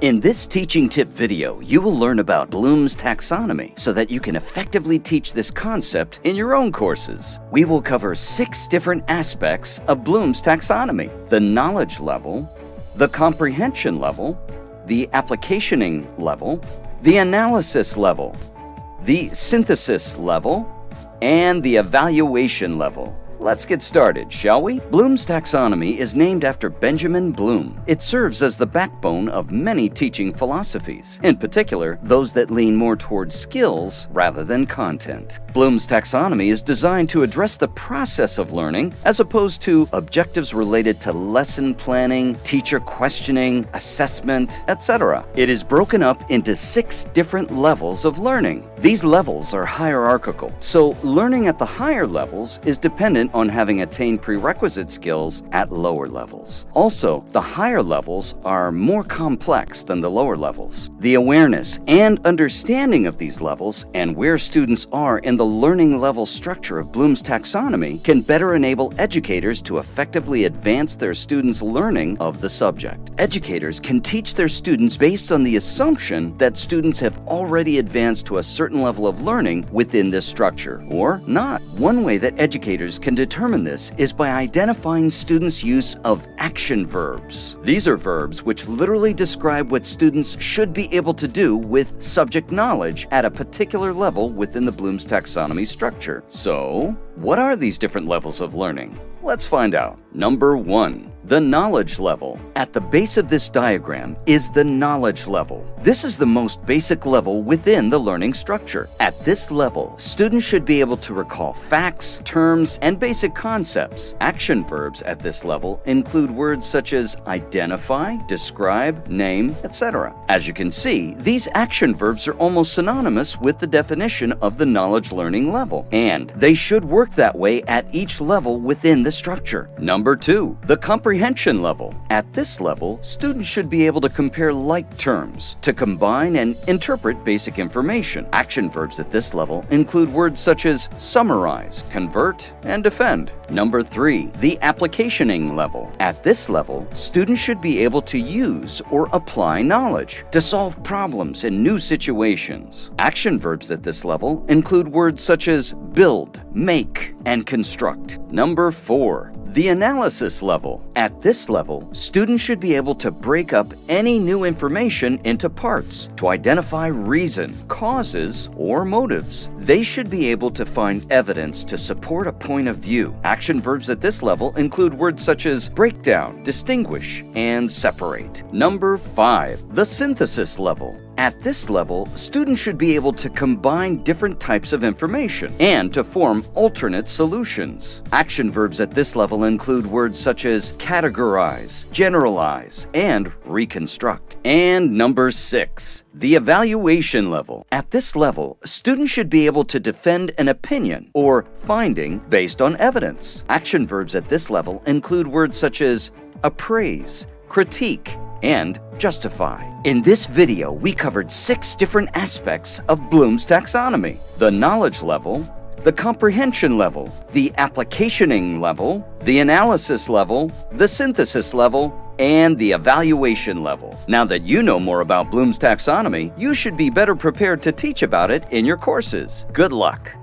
In this teaching tip video, you will learn about Bloom's taxonomy so that you can effectively teach this concept in your own courses. We will cover six different aspects of Bloom's taxonomy. The knowledge level, the comprehension level, the applicationing level, the analysis level, the synthesis level, and the evaluation level. Let's get started, shall we? Bloom's taxonomy is named after Benjamin Bloom. It serves as the backbone of many teaching philosophies, in particular, those that lean more towards skills rather than content. Bloom's taxonomy is designed to address the process of learning as opposed to objectives related to lesson planning, teacher questioning, assessment, etc. It is broken up into six different levels of learning. These levels are hierarchical, so learning at the higher levels is dependent on having attained prerequisite skills at lower levels. Also, the higher levels are more complex than the lower levels. The awareness and understanding of these levels and where students are in the learning level structure of Bloom's taxonomy can better enable educators to effectively advance their students' learning of the subject. Educators can teach their students based on the assumption that students have already advanced to a certain level of learning within this structure, or not. One way that educators can determine this is by identifying students' use of action verbs. These are verbs which literally describe what students should be able to do with subject knowledge at a particular level within the Bloom's taxonomy structure. So, what are these different levels of learning? Let's find out. Number one, the knowledge level. At the base of this diagram is the knowledge level. This is the most basic level within the learning structure. At this level, students should be able to recall facts, terms, and basic concepts. Action verbs at this level include words such as identify, describe, name, etc. As you can see, these action verbs are almost synonymous with the definition of the knowledge learning level, and they should work that way at each level within the structure. Number two, the comprehension level. At this level, students should be able to compare like terms, to combine and interpret basic information. Action verbs at this level include words such as summarize, convert, and defend. Number three, the applicationing level. At this level, students should be able to use or apply knowledge to solve problems in new situations. Action verbs at this level include words such as build, make, and construct. Number four, the analysis level. At this level, students should be able to break up any new information into parts to identify reason, causes, or motives. They should be able to find evidence to support a point of view. Action verbs at this level include words such as break down, distinguish, and separate. Number 5. The synthesis level. At this level, students should be able to combine different types of information and to form alternate solutions. Action verbs at this level include words such as categorize, generalize, and reconstruct. And number six, the evaluation level. At this level, students should be able to defend an opinion or finding based on evidence. Action verbs at this level include words such as appraise, critique, and justify. In this video, we covered six different aspects of Bloom's taxonomy. The knowledge level, the comprehension level, the applicationing level, the analysis level, the synthesis level, and the evaluation level. Now that you know more about Bloom's taxonomy, you should be better prepared to teach about it in your courses. Good luck!